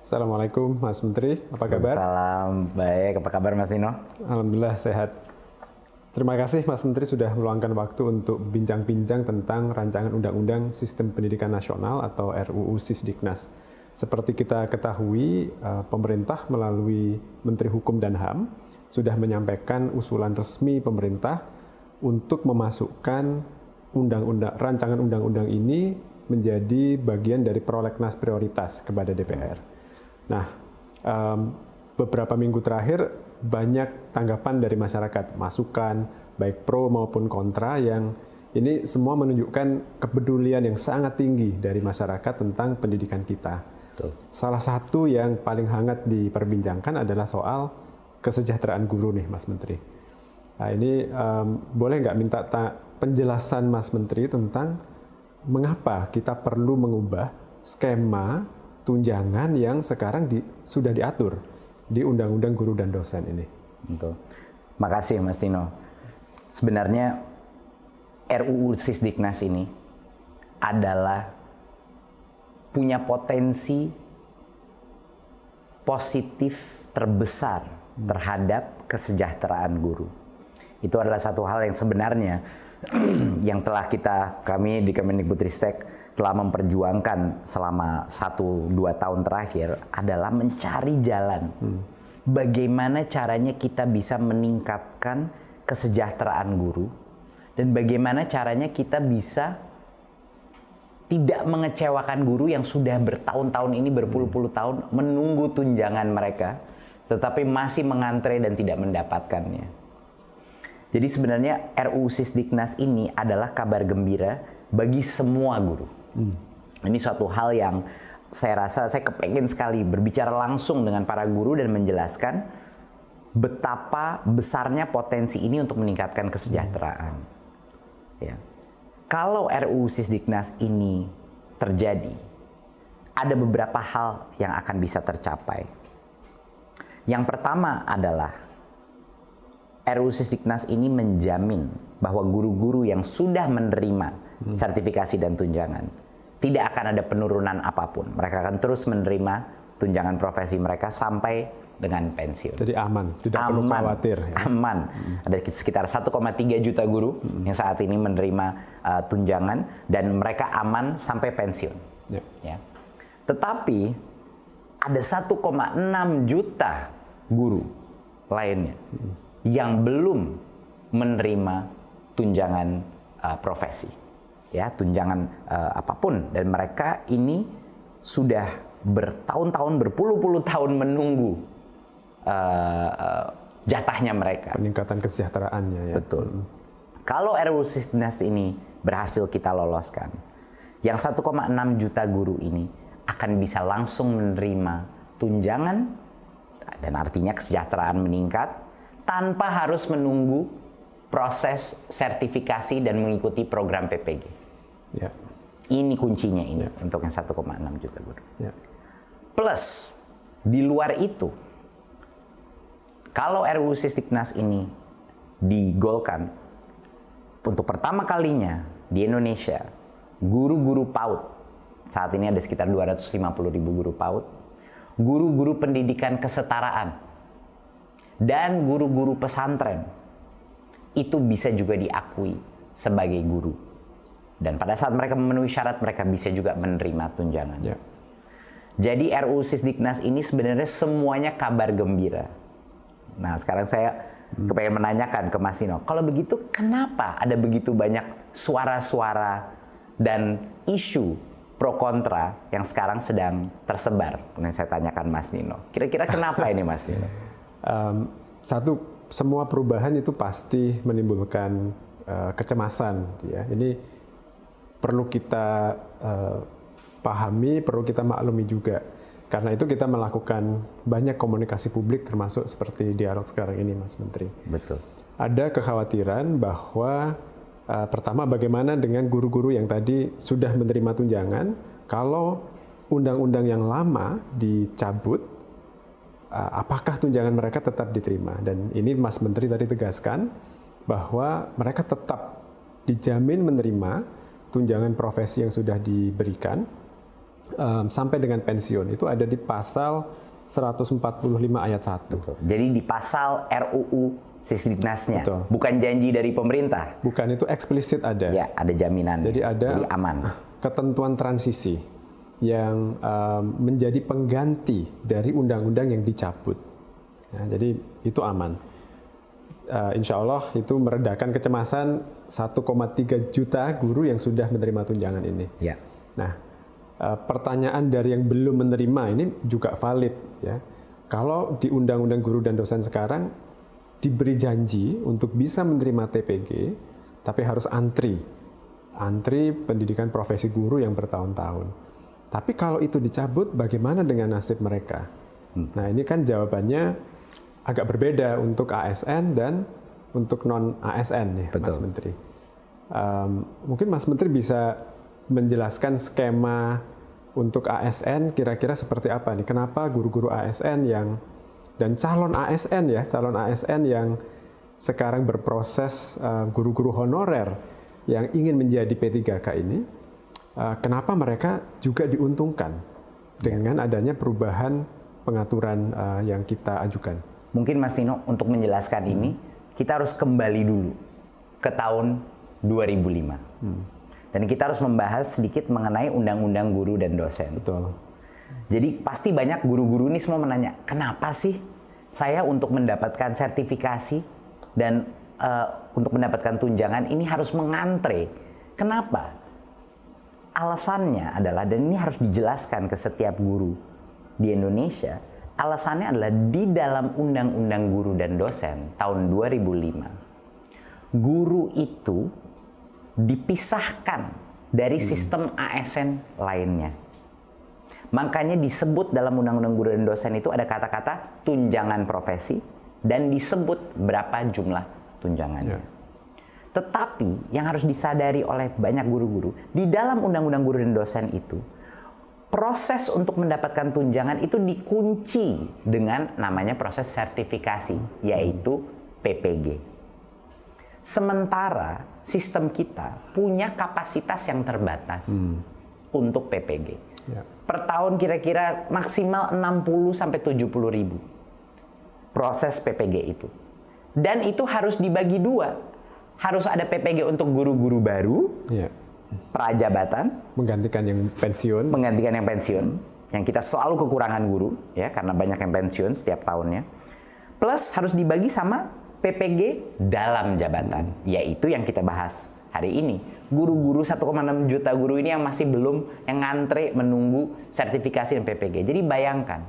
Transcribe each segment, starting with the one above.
Assalamualaikum Mas Menteri, apa kabar? Salam baik, apa kabar Mas Nino? Alhamdulillah sehat. Terima kasih Mas Menteri sudah meluangkan waktu untuk bincang-bincang tentang rancangan Undang-Undang Sistem Pendidikan Nasional atau RUU Sisdiknas. Seperti kita ketahui, eh, pemerintah melalui Menteri Hukum dan HAM sudah menyampaikan usulan resmi pemerintah untuk memasukkan undang-undang rancangan undang-undang ini menjadi bagian dari prolegnas prioritas kepada DPR. Nah, um, beberapa minggu terakhir banyak tanggapan dari masyarakat, masukan baik pro maupun kontra yang ini semua menunjukkan kepedulian yang sangat tinggi dari masyarakat tentang pendidikan kita. Betul. Salah satu yang paling hangat diperbincangkan adalah soal kesejahteraan guru nih, Mas Menteri. Nah ini um, boleh nggak minta penjelasan Mas Menteri tentang mengapa kita perlu mengubah skema tunjangan yang sekarang di, sudah diatur di Undang-Undang Guru dan Dosen ini. Betul. Makasih Mas Tino. Sebenarnya RUU Sisdiknas ini adalah punya potensi positif terbesar terhadap kesejahteraan guru. Itu adalah satu hal yang sebenarnya yang telah kita kami di Kemendikbudristek telah memperjuangkan selama satu dua tahun terakhir adalah mencari jalan hmm. bagaimana caranya kita bisa meningkatkan kesejahteraan guru dan bagaimana caranya kita bisa tidak mengecewakan guru yang sudah bertahun-tahun ini berpuluh-puluh tahun menunggu tunjangan mereka tetapi masih mengantre dan tidak mendapatkannya. Jadi sebenarnya RUU Sisdiknas ini adalah kabar gembira bagi semua guru. Hmm. Ini suatu hal yang saya rasa saya kepengen sekali berbicara langsung dengan para guru dan menjelaskan betapa besarnya potensi ini untuk meningkatkan kesejahteraan. Ya. Kalau RUU Sisdiknas ini terjadi, ada beberapa hal yang akan bisa tercapai. Yang pertama adalah RUU Sisdiknas ini menjamin bahwa guru-guru yang sudah menerima hmm. sertifikasi dan tunjangan tidak akan ada penurunan apa pun. Mereka akan terus menerima tunjangan profesi mereka sampai dengan pensiun. Jadi aman, tidak aman, perlu khawatir. Ya? Aman. Hmm. Ada sekitar 1,3 juta guru hmm. yang saat ini menerima uh, tunjangan dan mereka aman sampai pensiun. Ya. Ya. Tetapi ada 1,6 juta guru lainnya hmm yang belum menerima tunjangan uh, profesi, ya tunjangan uh, apa pun, dan mereka ini sudah bertahun-tahun, berpuluh-puluh tahun menunggu uh, jatahnya mereka. Peningkatan kesejahteraannya ya. Betul. Hmm. Kalau RUU Sisdiknas ini berhasil kita loloskan, yang 1,6 juta guru ini akan bisa langsung menerima tunjangan dan artinya kesejahteraan meningkat tanpa harus menunggu proses sertifikasi dan mengikuti program PPG. Ya. Ini kuncinya ini ya. untuk yang 1,6 juta guru. Ya. Plus di luar itu, kalau RUU Sisdiknas ini digolkan untuk pertama kalinya di Indonesia, guru-guru PAUD saat ini ada sekitar 250 ribu guru PAUD, guru-guru pendidikan kesetaraan dan guru-guru pesantren itu bisa juga diakui sebagai guru. Dan pada saat mereka memenuhi syarat, mereka bisa juga menerima tunjangan. Ya. Jadi RUU Sisdiknas ini sebenarnya semuanya kabar gembira. Nah sekarang saya hmm. kepengen menanyakan ke Mas Sino, kalau begitu kenapa ada begitu banyak suara-suara dan isu pro kontra yang sekarang sedang tersebar? Kemudian saya tanyakan Mas Nino, kira-kira kenapa ini Mas Nino? um, satu semua perubahan itu pasti menimbulkan uh, kecemasan ya ini perlu kita uh, pahami perlu kita maklumi juga. Karena itu kita melakukan banyak komunikasi publik termasuk seperti dialog sekarang ini Mas Menteri. Betul. Ada kekhawatiran bahwa uh, pertama bagaimana dengan guru-guru yang tadi sudah menerima tunjangan kalau undang-undang yang lama dicabut Eh, apakah tunjangan mereka tetap diterima. Dan ini Mas Menteri tadi tegaskan bahwa mereka tetap dijamin menerima tunjangan profesi yang sudah diberikan um, sampai dengan pensiun itu ada di pasal 145 ayat 1. Betul. Jadi di pasal RUU Sisdiknasnya, Betul. bukan janji dari pemerintah. Bukan itu eksplisit ada. Ya, ada jaminan. Jadi ada Jadi aman. ketentuan transisi yang um, menjadi pengganti dari undang-undang yang dicabut. Ya, jadi itu aman. Uh, insya Allah itu meredakan kecemasan 1,3 juta guru yang sudah menerima tunjangan ini. Ya. Nah, uh, pertanyaan dari yang belum menerima ini juga valid ya. Kalau di Undang-Undang Guru dan Dosen sekarang diberi janji untuk bisa menerima TPG, tapi harus antri, antri pendidikan profesi guru yang bertahun-tahun. Tapi kalau itu dicabut, bagaimana dengan nasib mereka? Nah, ini kan jawabannya agak berbeda untuk ASN dan untuk non ASN Mas Betul. Menteri. Um, mungkin Mas Menteri bisa menjelaskan skema untuk ASN kira-kira seperti apa nih? Kenapa guru-guru ASN yang dan calon ASN ya, calon ASN yang sekarang berproses uh, guru-guru honorer yang ingin menjadi P3K ini, uh, kenapa mereka juga diuntungkan dengan adanya perubahan pengaturan uh, yang kita ajukan? Mungkin Mas Nino untuk menjelaskan ini kita harus kembali dulu ke tahun 2005. Dan kita harus membahas sedikit mengenai undang-undang guru dan dosen. Betul. Jadi pasti banyak guru-guru ini semua menanya, kenapa sih saya untuk mendapatkan sertifikasi dan eh, untuk mendapatkan tunjangan ini harus mengantre? Kenapa? Alasannya adalah dan ini harus dijelaskan ke setiap guru di Indonesia. Alasannya adalah di dalam Undang-Undang Guru dan Dosen tahun 2005, guru itu dipisahkan dari sistem ASN lainnya. Makanya disebut dalam Undang-Undang Guru dan Dosen itu ada kata-kata tunjangan profesi dan disebut berapa jumlah tunjangannya. Ya. Tetapi yang harus disadari oleh banyak guru-guru di dalam Undang-Undang Guru dan Dosen itu proses untuk mendapatkan tunjangan itu dikunci dengan namanya proses sertifikasi yaitu PPG. Sementara sistem kita punya kapasitas yang terbatas untuk PPG. Ya. Per tahun kira-kira maksimal 60 sampai 70 ribu proses PPG itu. Dan itu harus dibagi dua. Harus ada PPG untuk guru-guru baru, Ya. Prajabatan, Menggantikan yang pensiun. menggantikan yang pensiun. Yang kita selalu kekurangan guru, ya karena banyak yang pensiun setiap tahunnya. Plus harus dibagi sama PPG dalam jabatan, yaitu yang kita bahas hari ini. Guru-guru 1,6 juta guru ini yang masih belum yang ngantre menunggu sertifikasi dan PPG. Jadi bayangkan,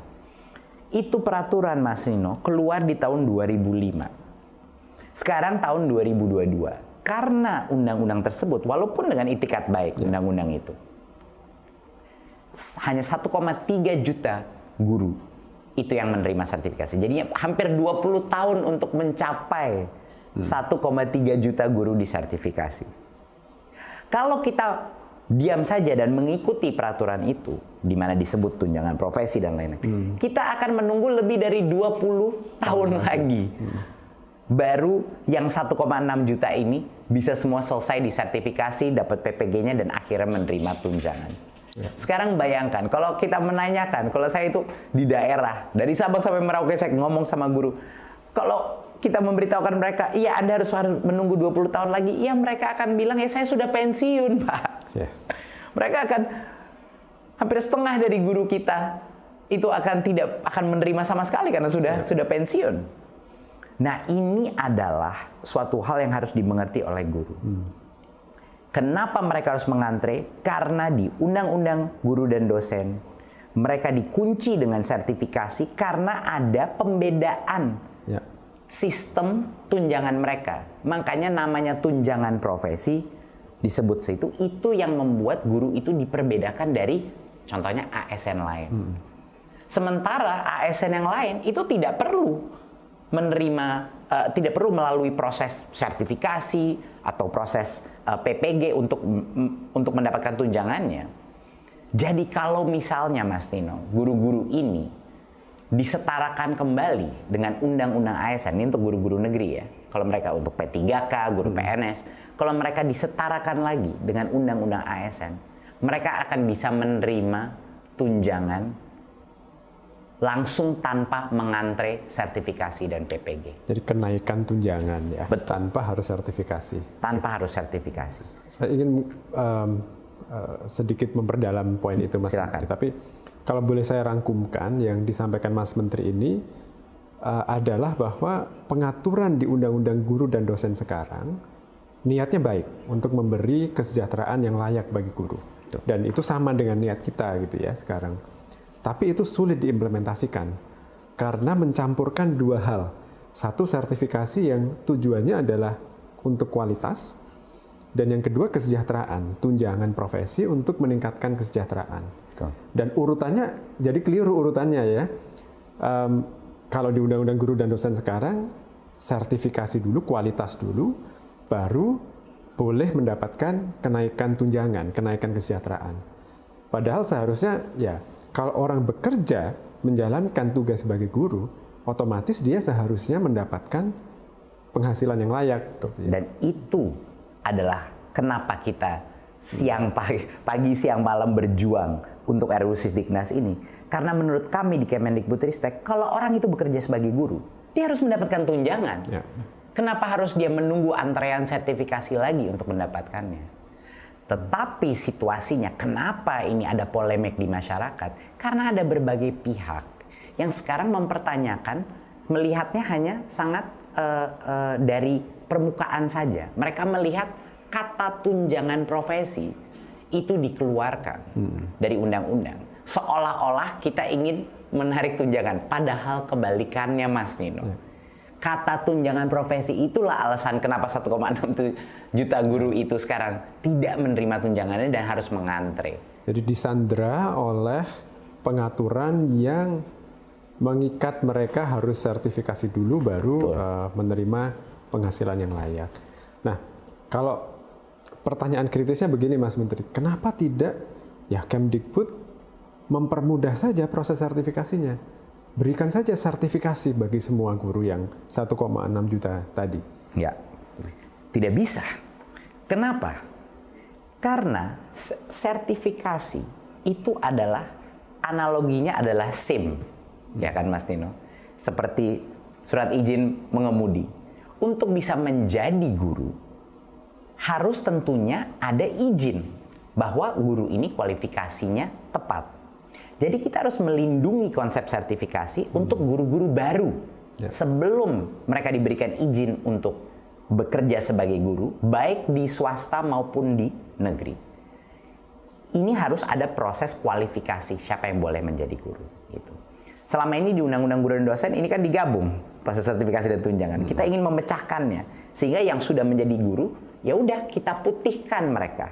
itu peraturan Mas Nino keluar di tahun 2005. Sekarang tahun 2022. Karena undang-undang tersebut, walaupun dengan itikat baik undang-undang itu, hanya 1,3 juta guru itu yang menerima sertifikasi. Jadi hampir 20 tahun untuk mencapai 1,3 juta guru disertifikasi. Kalau kita diam saja dan mengikuti peraturan itu, di mana disebut tunjangan profesi dan lain-lain, kita akan menunggu lebih dari 20 tahun lagi. Baru yang 1,6 juta ini bisa semua selesai disertifikasi, dapat PPG-nya dan akhirnya menerima tunjangan. Sekarang bayangkan, kalau kita menanyakan, kalau saya itu di daerah, dari Sabang sampai Merauke saya ngomong sama guru, kalau kita memberitahukan mereka, iya Anda harus menunggu 20 tahun lagi, iya mereka akan bilang, ya saya sudah pensiun Pak. Ya. Mereka akan, hampir setengah dari guru kita, itu akan tidak akan menerima sama sekali karena sudah sudah pensiun. Nah ini adalah suatu hal yang harus dimengerti oleh guru. Kenapa mereka harus mengantre? Karena di Undang-Undang Guru dan Dosen mereka dikunci dengan sertifikasi karena ada pembedaan Ya. sistem tunjangan mereka. Makanya namanya tunjangan profesi disebut situ itu yang membuat guru itu diperbedakan dari contohnya ASN lain. Sementara ASN yang lain itu tidak perlu menerima eh, tidak perlu melalui proses sertifikasi atau proses eh, PPG untuk untuk mendapatkan tunjangannya. Jadi kalau misalnya Mas Tino, guru-guru ini disetarakan kembali dengan undang-undang ASN ini untuk guru-guru negeri ya. Kalau mereka untuk P3K, guru PNS, kalau mereka disetarakan lagi dengan undang-undang ASN, mereka akan bisa menerima tunjangan langsung tanpa mengantre sertifikasi dan PPG. Jadi kenaikan tunjangan ya, Betul. tanpa harus sertifikasi. Tanpa harus sertifikasi. Saya ingin um, uh, sedikit memperdalam poin itu Mas Silakan. Menteri. Tapi kalau boleh saya rangkumkan yang disampaikan Mas Menteri ini uh, adalah bahwa pengaturan di Undang-Undang Guru dan Dosen sekarang niatnya baik untuk memberi kesejahteraan yang layak bagi guru. Dan itu sama dengan niat kita gitu ya sekarang tapi itu sulit diimplementasikan karena mencampurkan dua hal. Satu sertifikasi yang tujuannya adalah untuk kualitas dan yang kedua kesejahteraan, tunjangan profesi untuk meningkatkan kesejahteraan. Dan urutannya jadi keliru urutannya ya. Um, kalau di Undang-Undang Guru dan Dosen sekarang sertifikasi dulu, kualitas dulu, baru boleh mendapatkan kenaikan tunjangan, kenaikan kesejahteraan. Padahal seharusnya ya kalau orang bekerja menjalankan tugas sebagai guru, otomatis dia seharusnya mendapatkan penghasilan yang layak. Dan itu adalah kenapa kita siang pagi, pagi siang malam berjuang untuk RUU Sisdiknas ini. Karena menurut kami di Kemendikbudristek, kalau orang itu bekerja sebagai guru, dia harus mendapatkan tunjangan. Ya. Kenapa harus dia menunggu antrean sertifikasi lagi untuk mendapatkannya? Tetapi situasinya, kenapa ini ada polemik di masyarakat? Karena ada berbagai pihak yang sekarang mempertanyakan, melihatnya hanya sangat uh, uh, dari permukaan saja. Mereka melihat kata tunjangan profesi itu dikeluarkan hmm. dari undang-undang. Seolah-olah kita ingin menarik tunjangan, padahal kebalikannya, Mas Nino. Hmm kata tunjangan profesi itulah alasan kenapa 1,6 juta guru itu sekarang tidak menerima tunjangannya dan harus mengantre. Jadi disandra oleh pengaturan yang mengikat mereka harus sertifikasi dulu baru uh, menerima penghasilan yang layak. Nah, kalau pertanyaan kritisnya begini Mas Menteri, kenapa tidak ya Kemdikbud mempermudah saja proses sertifikasinya? berikan saja sertifikasi bagi semua guru yang 1,6 juta tadi. Ya, tidak bisa. Kenapa? Karena sertifikasi itu adalah analoginya adalah SIM, ya kan Mas Tino? Seperti surat izin mengemudi. Untuk bisa menjadi guru, harus tentunya ada izin bahwa guru ini kualifikasinya tepat jadi kita harus melindungi konsep sertifikasi hmm. untuk guru-guru baru ya. sebelum mereka diberikan izin untuk bekerja sebagai guru, baik di swasta maupun di negeri. Ini harus ada proses kualifikasi siapa yang boleh menjadi guru. Gitu. Selama ini di Undang-Undang Guru dan Dosen ini kan digabung proses sertifikasi dan tunjangan. Kita ingin memecahkannya sehingga yang sudah menjadi guru ya udah kita putihkan mereka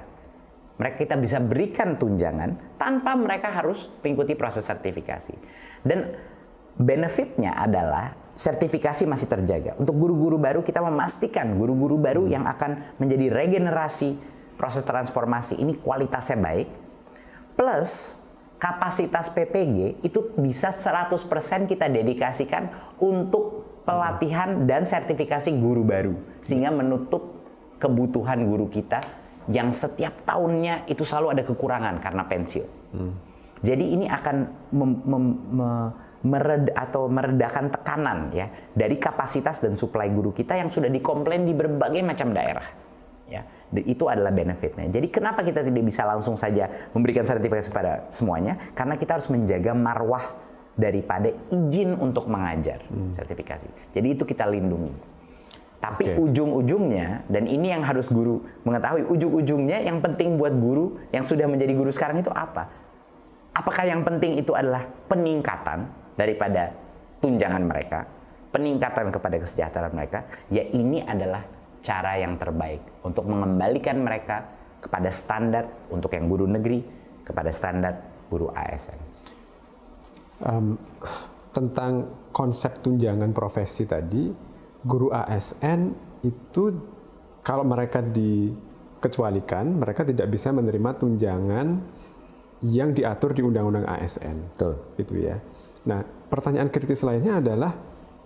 mereka kita bisa berikan tunjangan tanpa mereka harus mengikuti proses sertifikasi. Dan benefitnya adalah sertifikasi masih terjaga. Untuk guru-guru baru kita memastikan guru-guru baru yang akan menjadi regenerasi proses transformasi ini kualitasnya baik. Plus kapasitas PPG itu bisa 100% kita dedikasikan untuk pelatihan dan sertifikasi guru baru sehingga menutup kebutuhan guru kita yang setiap tahunnya itu selalu ada kekurangan karena pensiun. Hmm. Jadi ini akan mem, mem, me, mered, atau meredakan tekanan ya dari kapasitas dan suplai guru kita yang sudah dikomplain di berbagai macam daerah. Ya, itu adalah benefitnya. Jadi kenapa kita tidak bisa langsung saja memberikan sertifikasi pada semuanya? Karena kita harus menjaga marwah daripada izin untuk mengajar hmm. sertifikasi. Jadi itu kita lindungi. Tapi okay. ujung-ujungnya, dan ini yang harus guru mengetahui, ujung-ujungnya yang penting buat guru yang sudah menjadi guru sekarang itu apa? Apakah yang penting itu adalah peningkatan daripada tunjangan mereka, peningkatan kepada kesejahteraan mereka? Ya ini adalah cara yang terbaik untuk mengembalikan mereka kepada standar untuk yang guru negeri, kepada standar guru ASN. Um, tentang konsep tunjangan profesi tadi, guru ASN itu kalau mereka dikecualikan, mereka tidak bisa menerima tunjangan yang diatur di Undang-Undang ASN. Betul. Itu ya. Nah, pertanyaan kritis lainnya adalah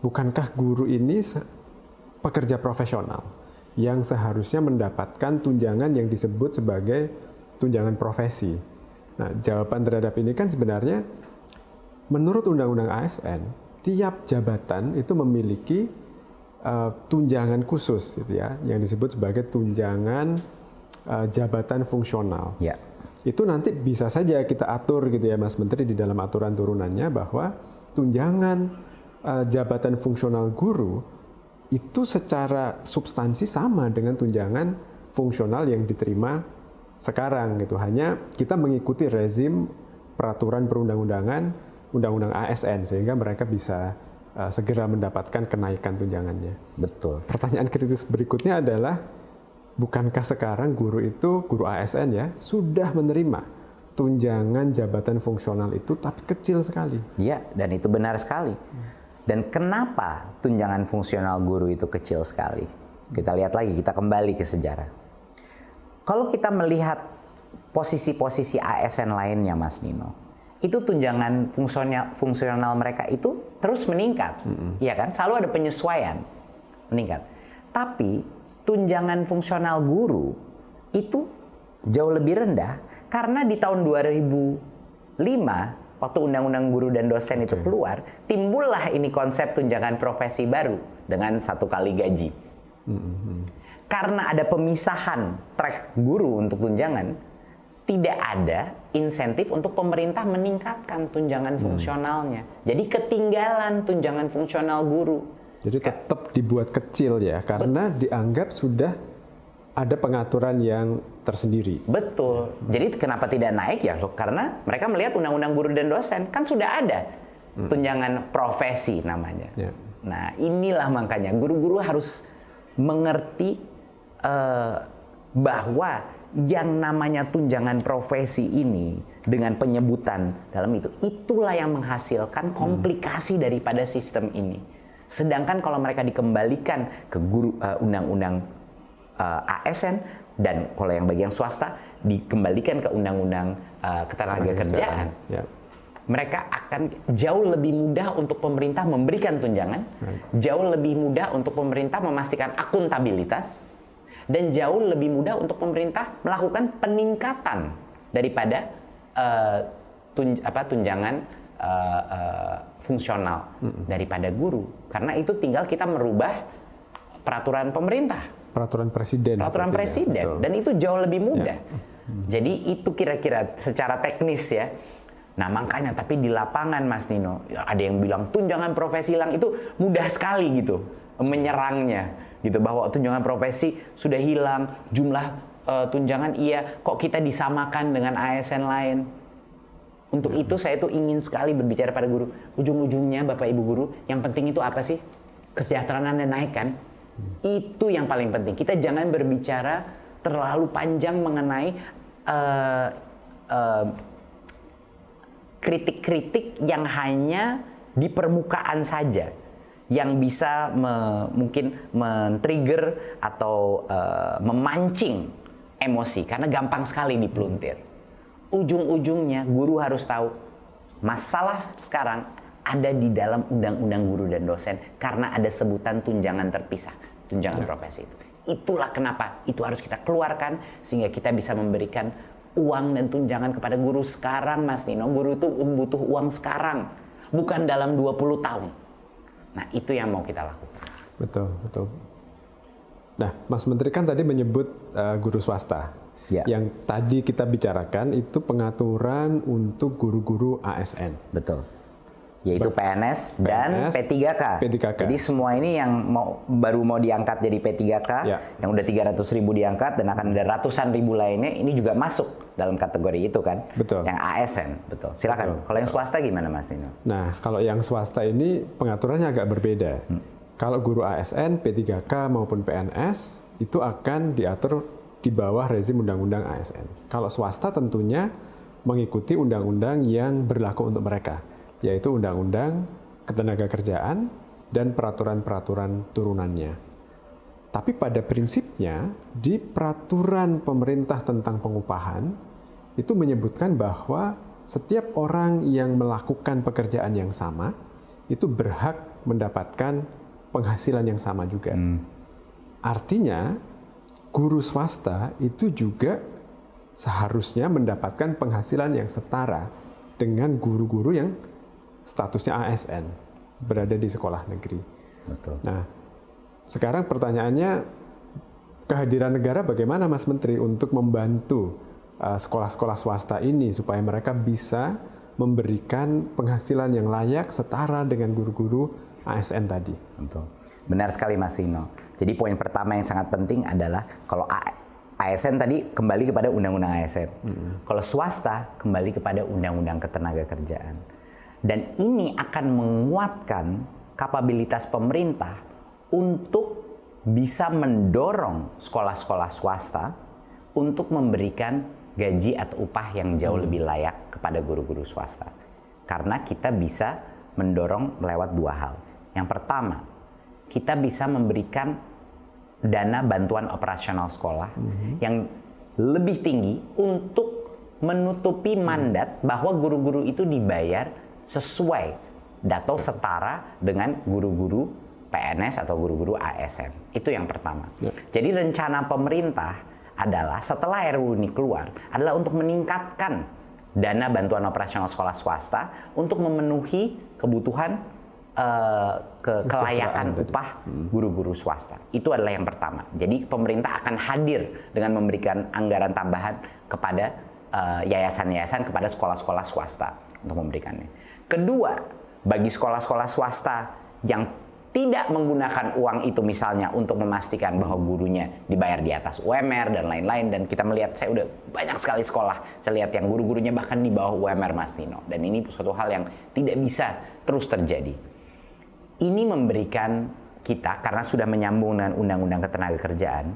bukankah guru ini pekerja profesional yang seharusnya mendapatkan tunjangan yang disebut sebagai tunjangan profesi? Nah, jawaban terhadap ini kan sebenarnya menurut Undang-Undang ASN, tiap jabatan itu memiliki uh, tunjangan khusus gitu ya, yang disebut sebagai tunjangan uh, jabatan fungsional. Ya. Itu nanti bisa saja kita atur gitu ya Mas Menteri di dalam aturan turunannya bahwa tunjangan uh, jabatan fungsional guru itu secara substansi sama dengan tunjangan fungsional yang diterima sekarang gitu. Hanya kita mengikuti rezim peraturan perundang-undangan undang-undang ASN sehingga mereka bisa uh, segera mendapatkan kenaikan tunjangannya. Betul. Pertanyaan kritis berikutnya adalah bukankah sekarang guru itu guru ASN ya sudah menerima tunjangan jabatan fungsional itu tapi kecil sekali. Iya, dan itu benar sekali. Dan kenapa tunjangan fungsional guru itu kecil sekali? Kita lihat lagi, kita kembali ke sejarah. Kalau kita melihat posisi-posisi ASN lainnya, Mas Nino, itu tunjangan fungsional fungsional mereka itu terus meningkat, mm -hmm. ya kan? Selalu ada penyesuaian meningkat. Tapi tunjangan fungsional guru itu jauh lebih rendah karena di tahun 2005 waktu undang-undang guru dan dosen itu keluar, timbullah ini konsep tunjangan profesi baru dengan satu kali gaji. Mm-hmm. Karena ada pemisahan track guru untuk tunjangan, tidak ada insentif untuk pemerintah meningkatkan tunjangan mm. fungsionalnya. Jadi ketinggalan tunjangan fungsional guru. Jadi tetap dibuat kecil ya, karena dianggap sudah ada pengaturan yang tersendiri. Betul. Jadi kenapa tidak naik ya? Karena mereka melihat undang-undang guru dan dosen kan sudah ada hmm. tunjangan profesi namanya. Ya. Nah inilah makanya guru-guru harus mengerti uh, bahwa yang namanya tunjangan profesi ini dengan penyebutan dalam itu itulah yang menghasilkan komplikasi hmm. daripada sistem ini. Sedangkan kalau mereka dikembalikan ke guru uh, undang-undang uh, eh, ASN dan kalau yang bagian swasta dikembalikan ke undang-undang uh, ketenagakerjaan. Ya. Mereka akan jauh lebih mudah untuk pemerintah memberikan tunjangan, jauh lebih mudah untuk pemerintah memastikan akuntabilitas, dan jauh lebih mudah untuk pemerintah melakukan peningkatan daripada uh, tunj apa, tunjangan uh, uh, fungsional hmm. daripada guru. Karena itu tinggal kita merubah peraturan pemerintah peraturan presiden. Peraturan presiden dan itu jauh lebih mudah. Ya. Hmm. Jadi itu kira-kira secara teknis ya. Nah makanya tapi di lapangan Mas Nino ya ada yang bilang tunjangan profesi hilang itu mudah sekali gitu menyerangnya gitu bahwa tunjangan profesi sudah hilang jumlah uh, tunjangan iya kok kita disamakan dengan ASN lain. Untuk hmm. itu saya tuh ingin sekali berbicara pada guru. Ujung-ujungnya Bapak Ibu guru yang penting itu apa sih? Kesejahteraan Anda naik kan? Itu yang paling penting. Kita jangan berbicara terlalu panjang mengenai uh, uh, kritik-kritik yang hanya di permukaan saja yang bisa me, mungkin men-trigger atau uh, memancing emosi karena gampang sekali dipeluntir. Ujung-ujungnya guru harus tahu masalah sekarang ada di dalam undang-undang guru dan dosen karena ada sebutan tunjangan terpisah, tunjangan ya. profesi itu. Itulah kenapa itu harus kita keluarkan sehingga kita bisa memberikan uang dan tunjangan kepada guru sekarang Mas Nino. Guru itu butuh uang sekarang, bukan dalam 20 tahun. Nah, itu yang mau kita lakukan. Betul, betul. Nah, Mas Menteri kan tadi menyebut uh, guru swasta. Ya. Yang tadi kita bicarakan itu pengaturan untuk guru-guru ASN. Betul yaitu PNS, dan P3K. P3K. Jadi semua ini yang mau baru mau diangkat jadi P3K, ya. yang udah 300 ribu diangkat dan akan ada ratusan ribu lainnya, ini juga masuk dalam kategori itu kan? Betul. Yang ASN, betul. Silakan. Betul. Kalau yang swasta gimana Mas Tino? Nah, kalau yang swasta ini pengaturannya agak berbeda. Hmm. Kalau guru ASN, P3K maupun PNS itu akan diatur di bawah rezim undang-undang ASN. Kalau swasta tentunya mengikuti undang-undang yang berlaku untuk mereka yaitu Undang-Undang Ketenagakerjaan dan peraturan-peraturan turunannya. Tapi pada prinsipnya di peraturan pemerintah tentang pengupahan itu menyebutkan bahwa setiap orang yang melakukan pekerjaan yang sama itu berhak mendapatkan penghasilan yang sama juga. Hmm. Artinya guru swasta itu juga seharusnya mendapatkan penghasilan yang setara dengan guru-guru yang statusnya ASN berada di sekolah negeri. Betul. Nah, sekarang pertanyaannya kehadiran negara bagaimana Mas Menteri untuk membantu uh, sekolah-sekolah swasta ini supaya mereka bisa memberikan penghasilan yang layak setara dengan guru-guru ASN tadi. Betul. Benar sekali Mas Tino. Jadi poin pertama yang sangat penting adalah kalau ASN tadi kembali kepada undang-undang ASN. Hmm. Kalau swasta kembali kepada undang-undang ketenaga kerjaan. Dan ini akan menguatkan kapabilitas pemerintah untuk bisa mendorong sekolah-sekolah swasta untuk memberikan gaji atau upah yang jauh hmm. lebih layak kepada guru-guru swasta. Karena kita bisa mendorong lewat dua hal. Yang pertama, kita bisa memberikan dana bantuan operasional sekolah mm-hmm. yang lebih tinggi untuk menutupi mandat bahwa guru-guru itu dibayar sesuai atau setara dengan guru-guru PNS atau guru-guru ASN. Itu yang pertama. Ya. Jadi rencana pemerintah adalah setelah RUU ini keluar adalah untuk meningkatkan dana bantuan operasional sekolah swasta untuk memenuhi kebutuhan uh, ke kelayakan upah hmm. guru-guru swasta. Itu adalah yang pertama. Jadi pemerintah akan hadir dengan memberikan anggaran tambahan kepada eh, yayasan-yayasan uh, kepada sekolah-sekolah swasta untuk memberikannya. Kedua, bagi sekolah-sekolah swasta yang tidak menggunakan uang itu misalnya untuk memastikan bahwa gurunya dibayar di atas UMR dan lain-lain dan kita melihat saya udah banyak sekali sekolah saya lihat yang guru-gurunya bahkan di bawah UMR Mas Tino dan ini suatu hal yang tidak bisa terus terjadi ini memberikan kita karena sudah menyambung dengan undang-undang ketenaga kerjaan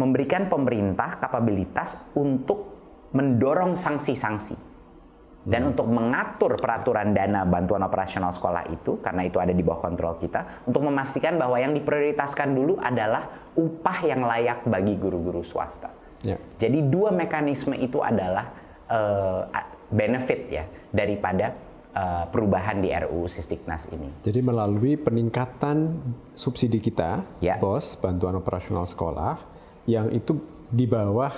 memberikan pemerintah kapabilitas untuk mendorong sanksi-sanksi dan hmm. untuk mengatur peraturan dana bantuan operasional sekolah itu karena itu ada di bawah kontrol kita untuk memastikan bahwa yang diprioritaskan dulu adalah upah yang layak bagi guru-guru swasta. Ya. Jadi dua mekanisme itu adalah uh, benefit ya daripada uh, perubahan di RUU Sisdiknas ini. Jadi melalui peningkatan subsidi kita, ya. BOS, bantuan operasional sekolah, yang itu di bawah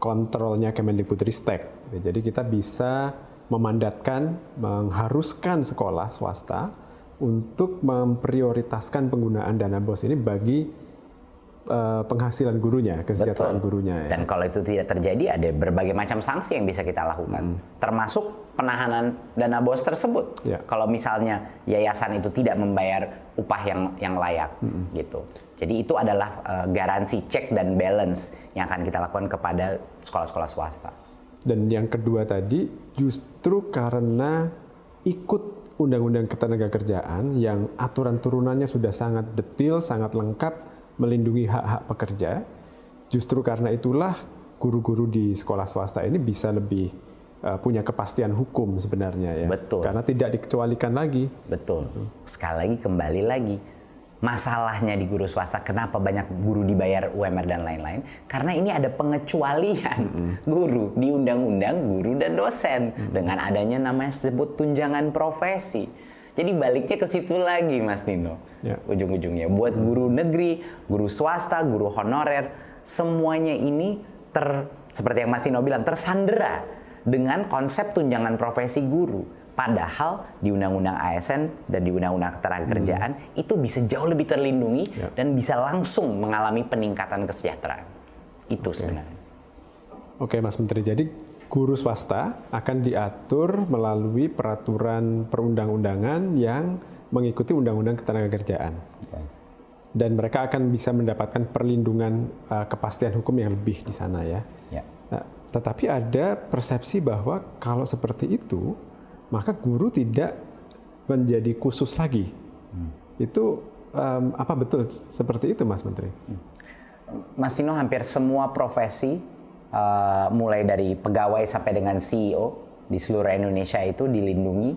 kontrolnya Kemendikbudristek. Jadi kita bisa memandatkan, mengharuskan sekolah swasta untuk memprioritaskan penggunaan dana BOS ini bagi uh, penghasilan gurunya, kesejahteraan Betul. gurunya. Ya. Dan kalau itu tidak terjadi, ada berbagai macam sanksi yang bisa kita lakukan, hmm. termasuk penahanan dana bos tersebut. Ya. Kalau misalnya yayasan itu tidak membayar upah yang yang layak, hmm. gitu. Jadi itu adalah uh, garansi check dan balance yang akan kita lakukan kepada sekolah-sekolah swasta. Dan yang kedua tadi, justru karena ikut Undang-Undang Ketenaga Kerjaan yang aturan turunannya sudah sangat detail, sangat lengkap, melindungi hak-hak pekerja. Justru karena itulah guru-guru di sekolah swasta ini bisa lebih punya kepastian hukum sebenarnya ya. Betul. Karena tidak dikecualikan lagi. Betul. Sekali lagi kembali lagi masalahnya di guru swasta kenapa banyak guru dibayar UMR dan lain-lain karena ini ada pengecualian mm -hmm. guru di undang-undang guru dan dosen mm -hmm. dengan adanya namanya sebut tunjangan profesi jadi baliknya ke situ lagi, Mas Nino. Ya. Ujung-ujungnya buat guru negeri, guru swasta, guru honorer, semuanya ini ter seperti yang Mas Nino bilang tersandera dengan konsep tunjangan profesi guru. Padahal di Undang-Undang ASN dan di Undang-Undang Ketenagakerjaan hmm. itu bisa jauh lebih terlindungi ya. dan bisa langsung mengalami peningkatan kesejahteraan. Itu okay. sebenarnya. Oke, Mas Menteri. Jadi guru swasta akan diatur melalui peraturan perundang-undangan yang mengikuti Undang-Undang Ketenagakerjaan. Dan mereka akan bisa mendapatkan perlindungan uh, kepastian hukum yang lebih di sana ya. ya. Nah, tetapi ada persepsi bahwa kalau seperti itu, maka guru tidak menjadi khusus lagi. Hmm. Itu um, apa betul seperti itu, Mas Menteri? Hmm. Mas Tino, hampir semua profesi uh, mulai dari pegawai sampai dengan CEO di seluruh Indonesia itu dilindungi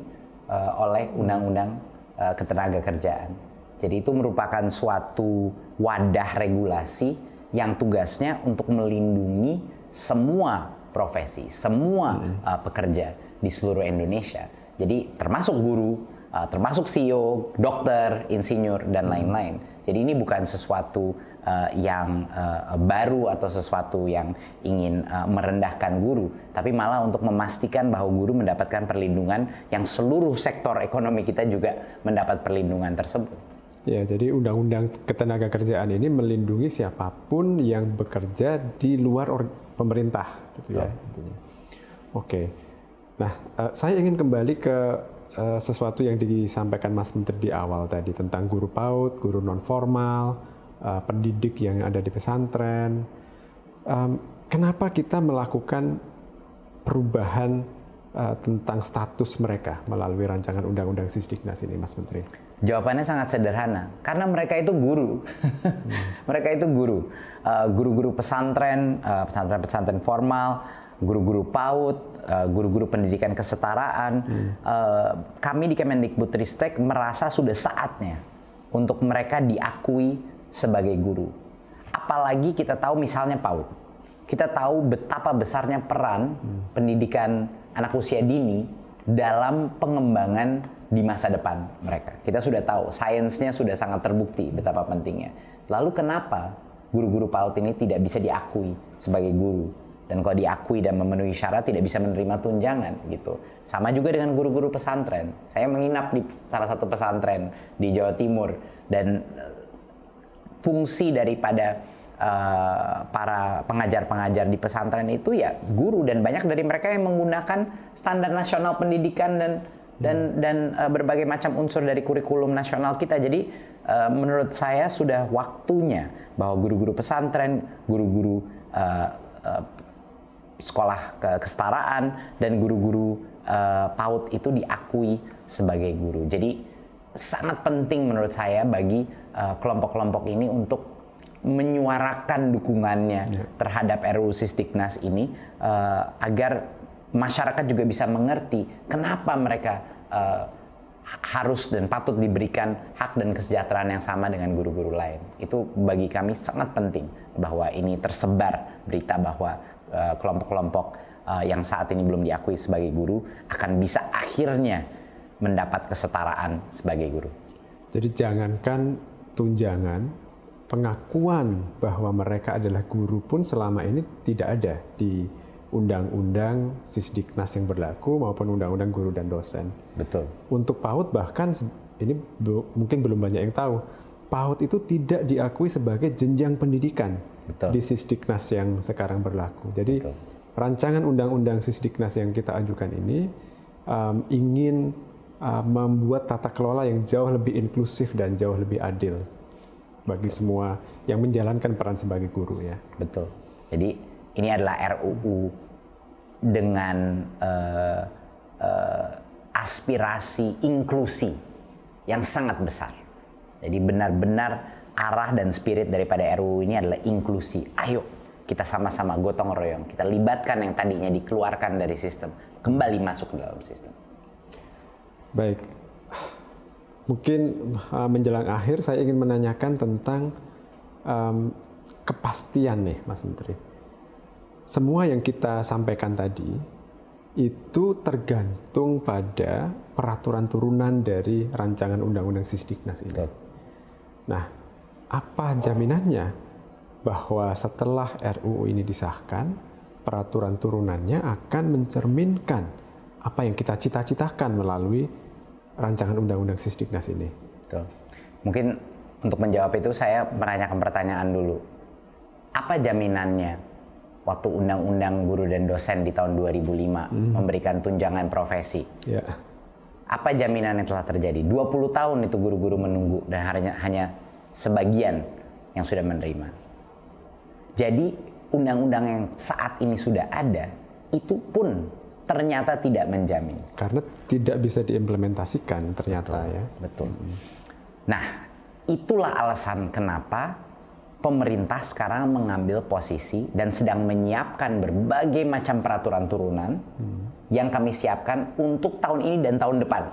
uh, oleh undang-undang uh, ketenaga kerjaan. Jadi itu merupakan suatu wadah regulasi yang tugasnya untuk melindungi semua profesi, semua uh, pekerja di seluruh Indonesia. Jadi termasuk guru, uh, termasuk CEO, dokter, insinyur dan lain-lain. Jadi ini bukan sesuatu uh, yang uh, baru atau sesuatu yang ingin uh, merendahkan guru, tapi malah untuk memastikan bahwa guru mendapatkan perlindungan yang seluruh sektor ekonomi kita juga mendapat perlindungan tersebut. Ya, jadi undang-undang ketenaga kerjaan ini melindungi siapa pun yang bekerja di luar pemerintah, gitu ya. Intinya. Oke, nah uh, saya ingin kembali ke uh, sesuatu yang disampaikan Mas Menteri di awal tadi tentang guru PAUD, guru non formal, uh, pendidik yang ada di pesantren. Um, kenapa kita melakukan perubahan uh, tentang status mereka melalui rancangan undang-undang Sisdiknas ini, Mas Menteri? Jawabannya sangat sederhana, karena mereka itu guru. mereka itu guru, guru-guru uh, pesantren, pesantren-pesantren uh, formal, guru-guru PAUD, guru-guru pendidikan kesetaraan. Hmm. Uh, kami di Kemendikbudristek merasa sudah saatnya untuk mereka diakui sebagai guru. Apalagi kita tahu misalnya PAUD. Kita tahu betapa besarnya peran hmm. pendidikan anak usia dini dalam pengembangan di masa depan mereka. Kita sudah tahu, sainsnya sudah sangat terbukti betapa pentingnya. Lalu kenapa guru-guru PAUD ini tidak bisa diakui sebagai guru? Dan kalau diakui dan memenuhi syarat tidak bisa menerima tunjangan gitu. Sama juga dengan guru-guru pesantren. Saya menginap di salah satu pesantren di Jawa Timur dan fungsi daripada uh, para pengajar-pengajar di pesantren itu ya guru dan banyak dari mereka yang menggunakan standar nasional pendidikan dan dan hmm. dan uh, berbagai macam unsur dari kurikulum nasional kita. Jadi uh, menurut saya sudah waktunya bahwa guru-guru pesantren, guru-guru uh, uh, sekolah ke kesetaraan dan guru-guru uh, PAUD itu diakui sebagai guru. Jadi sangat penting menurut saya bagi uh, kelompok-kelompok uh, ini untuk menyuarakan dukungannya yeah. terhadap RUU Sisdiknas ini uh, agar masyarakat juga bisa mengerti kenapa mereka uh, harus dan patut diberikan hak dan kesejahteraan yang sama dengan guru-guru lain. Itu bagi kami sangat penting bahwa ini tersebar berita bahwa kelompok-kelompok uh, uh, yang saat ini belum diakui sebagai guru akan bisa akhirnya mendapat kesetaraan sebagai guru. Jadi jangankan tunjangan, pengakuan bahwa mereka adalah guru pun selama ini tidak ada di undang-undang Sisdiknas yang berlaku maupun undang-undang guru dan dosen. Betul. Untuk PAUD bahkan ini mungkin belum banyak yang tahu. PAUD itu tidak diakui sebagai jenjang pendidikan Betul. di Sisdiknas yang sekarang berlaku. Jadi Betul. rancangan undang-undang Sisdiknas yang kita ajukan ini um, ingin uh, membuat tata kelola yang jauh lebih inklusif dan jauh lebih adil bagi semua yang menjalankan peran sebagai guru ya. Betul. Jadi ini adalah RUU dengan uh, uh, aspirasi inklusi yang sangat besar. Jadi benar-benar arah dan spirit daripada RUU ini adalah inklusi. Ayo kita sama-sama gotong royong, kita libatkan yang tadinya dikeluarkan dari sistem kembali masuk ke dalam sistem. Baik, mungkin uh, menjelang akhir saya ingin menanyakan tentang um, kepastian nih, Mas Menteri. Semua yang kita sampaikan tadi itu tergantung pada peraturan turunan dari rancangan undang-undang Sisdiknas ini. Nah, apa jaminannya bahwa setelah RUU ini disahkan, peraturan turunannya akan mencerminkan apa yang kita cita-citakan melalui rancangan undang-undang Sisdiknas ini? Betul. Mungkin untuk menjawab itu saya menanyakan pertanyaan dulu. Apa jaminannya waktu undang-undang guru dan dosen di tahun 2005 hmm. memberikan tunjangan profesi? Ya. Apa jaminan yang telah terjadi? 20 tahun itu guru-guru menunggu dan hanya hanya sebagian yang sudah menerima. Jadi undang-undang yang saat ini sudah ada itu pun ternyata tidak menjamin. Karena tidak bisa diimplementasikan ternyata betul, ya. Betul. Nah, itulah alasan kenapa pemerintah sekarang mengambil posisi dan sedang menyiapkan berbagai macam peraturan turunan hmm. yang kami siapkan untuk tahun ini dan tahun depan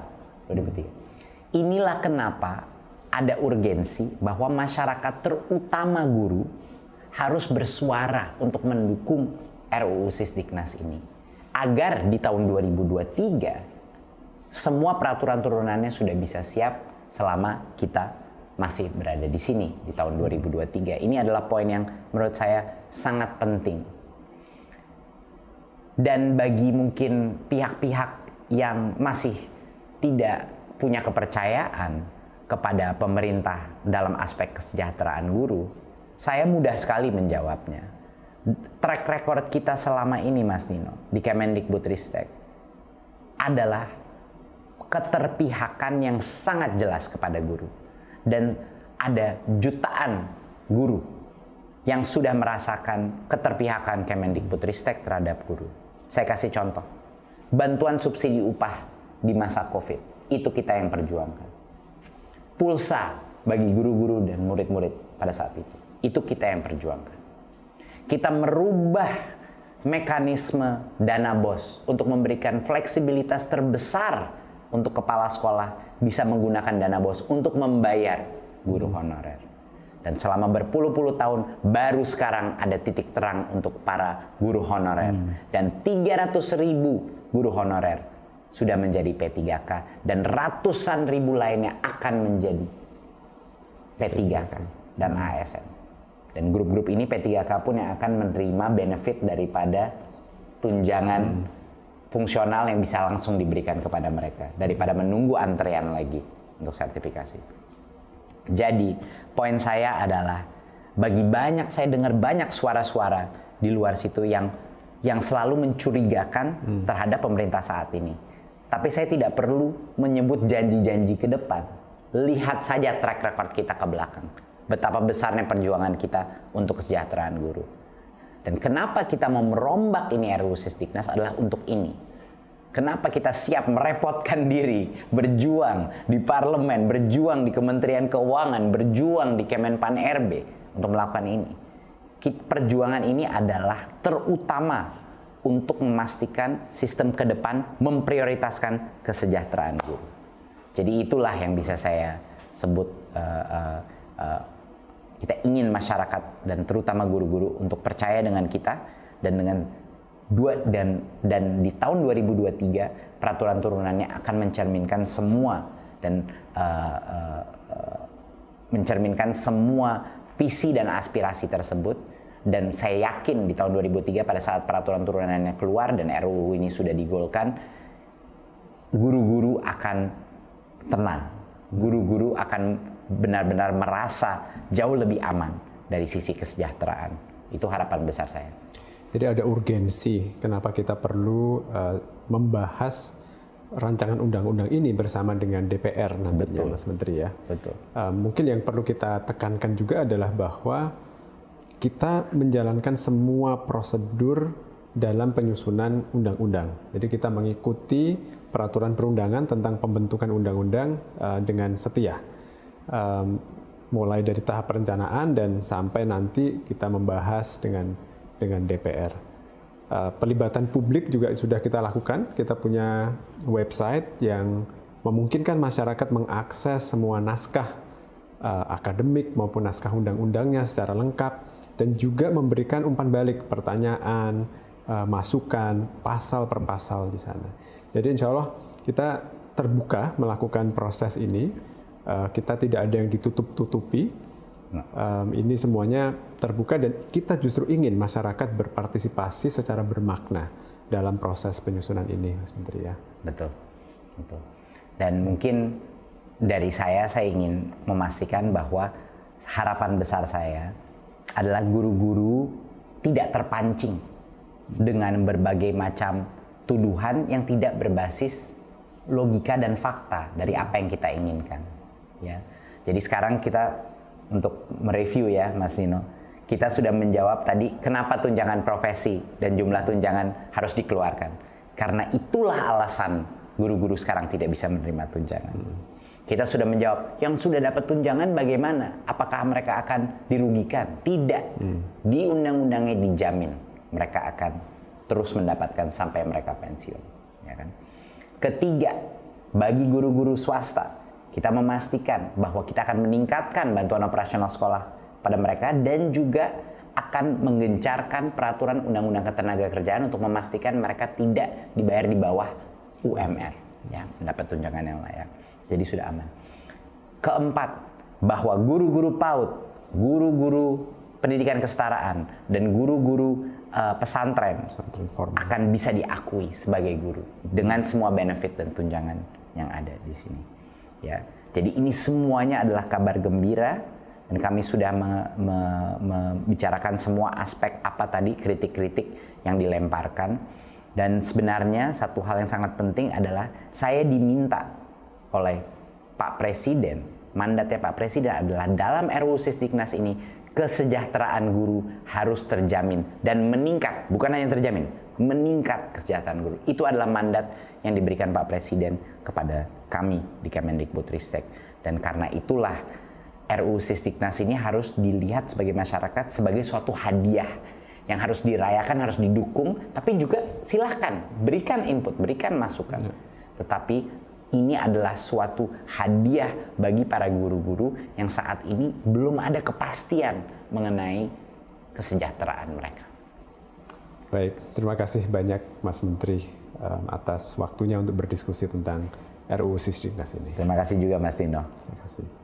2023. Inilah kenapa ada urgensi bahwa masyarakat terutama guru harus bersuara untuk mendukung RUU Sisdiknas ini agar di tahun 2023 semua peraturan turunannya sudah bisa siap selama kita masih berada di sini di tahun 2023. Ini adalah poin yang menurut saya sangat penting. Dan bagi mungkin pihak-pihak yang masih tidak punya kepercayaan kepada pemerintah dalam aspek kesejahteraan guru, saya mudah sekali menjawabnya. Track record kita selama ini Mas Nino di Kemendikbudristek adalah keterpihakan yang sangat jelas kepada guru dan ada jutaan guru yang sudah merasakan keterpihakan Kemendikbudristek terhadap guru. Saya kasih contoh. Bantuan subsidi upah di masa Covid. Itu kita yang perjuangkan. Pulsa bagi guru-guru dan murid-murid pada saat itu. Itu kita yang perjuangkan. Kita merubah mekanisme dana bos untuk memberikan fleksibilitas terbesar untuk kepala sekolah bisa menggunakan dana bos untuk membayar guru honorer. Dan selama berpuluh-puluh tahun baru sekarang ada titik terang untuk para guru honorer. Hmm. Dan 300 ribu guru honorer sudah menjadi P3K dan ratusan ribu lainnya akan menjadi P3K dan ASN. Dan grup-grup ini P3K pun yang akan menerima benefit daripada tunjangan hmm fungsional yang bisa langsung diberikan kepada mereka daripada menunggu antrean lagi untuk sertifikasi. Jadi, poin saya adalah bagi banyak saya dengar banyak suara-suara di luar situ yang yang selalu mencurigakan hmm. terhadap pemerintah saat ini. Tapi saya tidak perlu menyebut janji-janji ke depan. Lihat saja track record kita ke belakang. Betapa besarnya perjuangan kita untuk kesejahteraan guru. Dan kenapa kita mau merombak ini RUU Sisdiknas adalah untuk ini. Kenapa kita siap merepotkan diri, berjuang di parlemen, berjuang di Kementerian Keuangan, berjuang di Kemenpan RB untuk melakukan ini. Perjuangan ini adalah terutama untuk memastikan sistem ke depan memprioritaskan kesejahteraan guru. Jadi itulah yang bisa saya sebut uh, uh, uh, kita ingin masyarakat dan terutama guru-guru untuk percaya dengan kita dan dengan dua dan dan di tahun 2023 peraturan turunannya akan mencerminkan semua dan uh, uh, mencerminkan semua visi dan aspirasi tersebut. Dan saya yakin di tahun 2003 pada saat peraturan turunannya keluar dan RUU ini sudah digolkan guru-guru akan tenang. Guru-guru akan benar-benar merasa jauh lebih aman dari sisi kesejahteraan. Itu harapan besar saya. Jadi ada urgensi kenapa kita perlu uh, membahas rancangan undang-undang ini bersama dengan DPR nantinya, Betul. Mas Menteri ya. Betul. Uh, mungkin yang perlu kita tekankan juga adalah bahwa kita menjalankan semua prosedur dalam penyusunan undang-undang. Jadi kita mengikuti peraturan perundangan tentang pembentukan undang-undang uh, dengan setia um, mulai dari tahap perencanaan dan sampai nanti kita membahas dengan dengan DPR. Uh, pelibatan publik juga sudah kita lakukan. Kita punya website yang memungkinkan masyarakat mengakses semua naskah uh, akademik maupun naskah undang-undangnya secara lengkap dan juga memberikan umpan balik pertanyaan, uh, masukan, pasal per pasal di sana. Jadi insya Allah kita terbuka melakukan proses ini Eh, kita tidak ada yang ditutup-tutupi. Um, ini semuanya terbuka dan kita justru ingin masyarakat berpartisipasi secara bermakna dalam proses penyusunan ini, Mas Menteri ya. Betul, betul. Dan mungkin dari saya saya ingin memastikan bahwa harapan besar saya adalah guru-guru tidak terpancing dengan berbagai macam tuduhan yang tidak berbasis logika dan fakta dari apa yang kita inginkan ya. Jadi sekarang kita untuk mereview ya Mas Nino, kita sudah menjawab tadi kenapa tunjangan profesi dan jumlah tunjangan harus dikeluarkan. Karena itulah alasan guru-guru sekarang tidak bisa menerima tunjangan. Hmm. Kita sudah menjawab, yang sudah dapat tunjangan bagaimana? Apakah mereka akan dirugikan? Tidak. Hmm. Di undang-undangnya dijamin mereka akan terus mendapatkan sampai mereka pensiun. Ya kan? Ketiga, bagi guru-guru swasta kita memastikan bahwa kita akan meningkatkan bantuan operasional sekolah pada mereka dan juga akan menggencarkan peraturan undang-undang ketenaga kerjaan untuk memastikan mereka tidak dibayar di bawah UMR ya mendapat tunjangan yang layak. Jadi sudah aman. Keempat bahwa guru-guru PAUD, guru-guru pendidikan kesetaraan, dan guru-guru uh, pesantren, akan bisa diakui sebagai guru dengan semua benefit dan tunjangan yang ada di sini. Ya, jadi ini semuanya adalah kabar gembira dan kami sudah membicarakan semua aspek apa tadi kritik-kritik yang dilemparkan. Dan sebenarnya satu hal yang sangat penting adalah saya diminta oleh Pak Presiden mandatnya Pak Presiden adalah dalam RUU Sisdiknas ini kesejahteraan guru harus terjamin dan meningkat. Bukan hanya terjamin meningkat kesejahteraan guru. Itu adalah mandat yang diberikan Pak Presiden kepada kami di Kemendikbudristek dan karena itulah RUU Sisdiknas ini harus dilihat sebagai masyarakat sebagai suatu hadiah yang harus dirayakan, harus didukung, tapi juga silahkan berikan input, berikan masukan. Ya. Tetapi ini adalah suatu hadiah bagi para guru-guru yang saat ini belum ada kepastian mengenai kesejahteraan mereka. Baik, terima kasih banyak Mas Menteri um, atas waktunya untuk berdiskusi tentang RUU Sisdiknas ini. Terima kasih juga Mas Tino. Terima kasih.